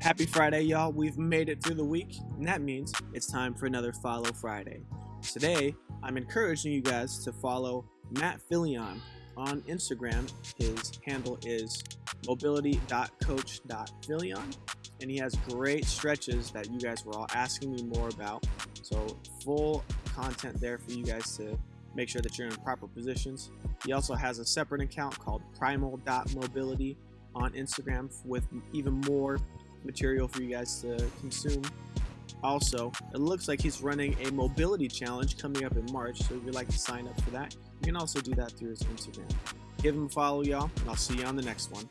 Happy Friday, y'all. We've made it through the week, and that means it's time for another Follow Friday. Today, I'm encouraging you guys to follow Matt Filion on Instagram. His handle is mobility.coach.filion, and he has great stretches that you guys were all asking me more about. So, full content there for you guys to make sure that you're in proper positions. He also has a separate account called primal.mobility on Instagram with even more material for you guys to consume. Also, it looks like he's running a mobility challenge coming up in March, so if you'd like to sign up for that, you can also do that through his Instagram. Give him a follow, y'all, and I'll see you on the next one.